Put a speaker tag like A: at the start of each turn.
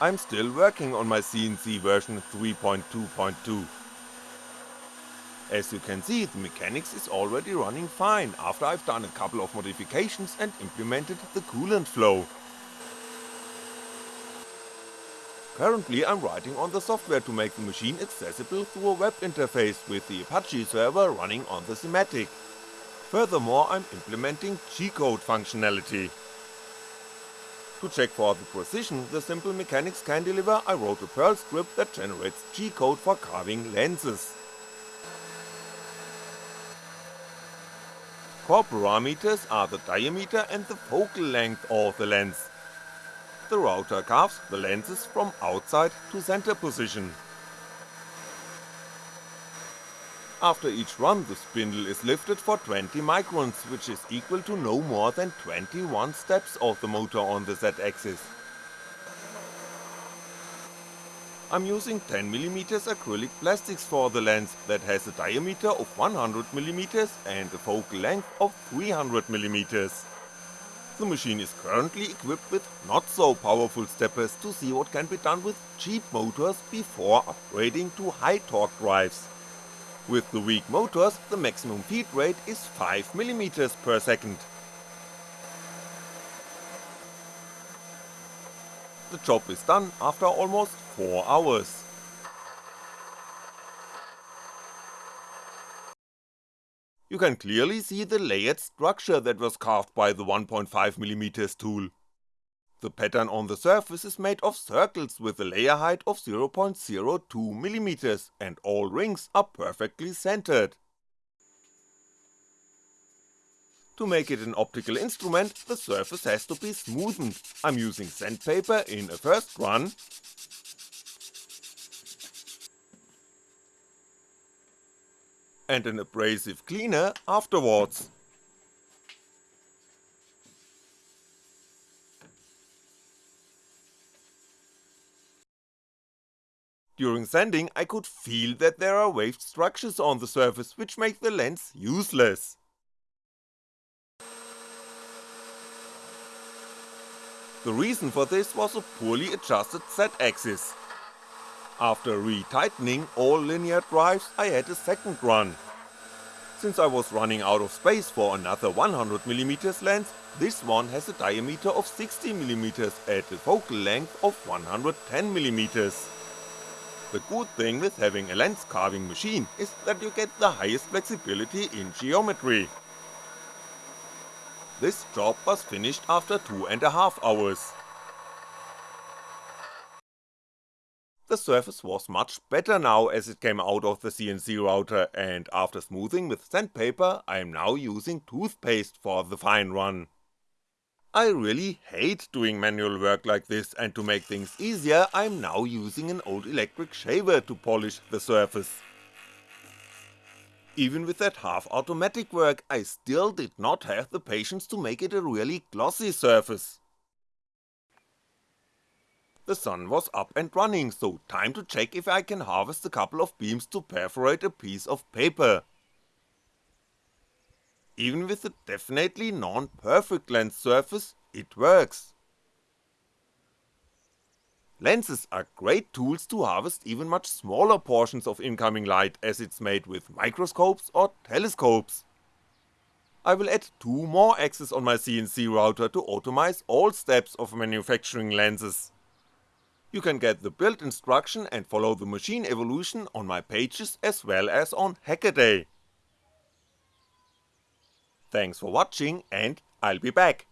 A: I'm still working on my CNC version 3.2.2. As you can see, the mechanics is already running fine after I've done a couple of modifications and implemented the coolant flow. Currently I'm writing on the software to make the machine accessible through a web interface with the Apache server running on the Sematic. Furthermore I'm implementing G-code functionality. To check for the precision the simple mechanics can deliver I wrote a Perl script that generates G-code for carving lenses. Core parameters are the diameter and the focal length of the lens. The router carves the lenses from outside to center position. After each run the spindle is lifted for 20 microns which is equal to no more than 21 steps of the motor on the Z-axis. I'm using 10mm acrylic plastics for the lens that has a diameter of 100mm and a focal length of 300mm. The machine is currently equipped with not so powerful steppers to see what can be done with cheap motors before upgrading to high torque drives. With the weak motors the maximum feed rate is 5mm per second. The job is done after almost 4 hours. You can clearly see the layered structure that was carved by the 1.5mm tool. The pattern on the surface is made of circles with a layer height of 0.02mm and all rings are perfectly centered. To make it an optical instrument, the surface has to be smoothened, I'm using sandpaper in a first run, and an abrasive cleaner afterwards. During sanding I could feel that there are waved structures on the surface which make the lens useless. The reason for this was a poorly adjusted Z-axis. After retightening all linear drives I had a second run. Since I was running out of space for another 100mm lens, this one has a diameter of 60mm at a focal length of 110mm. The good thing with having a lens carving machine is that you get the highest flexibility in geometry. This job was finished after two and a half hours. The surface was much better now as it came out of the CNC router and after smoothing with sandpaper I am now using toothpaste for the fine run. I really hate doing manual work like this and to make things easier I'm now using an old electric shaver to polish the surface. Even with that half automatic work I still did not have the patience to make it a really glossy surface. The sun was up and running, so time to check if I can harvest a couple of beams to perforate a piece of paper. Even with a definitely non-perfect lens surface, it works. Lenses are great tools to harvest even much smaller portions of incoming light as it's made with microscopes or telescopes. I will add two more axes on my CNC router to automize all steps of manufacturing lenses. You can get the build instruction and follow the machine evolution on my pages as well as on Hackaday. Thanks for watching and I'll be back.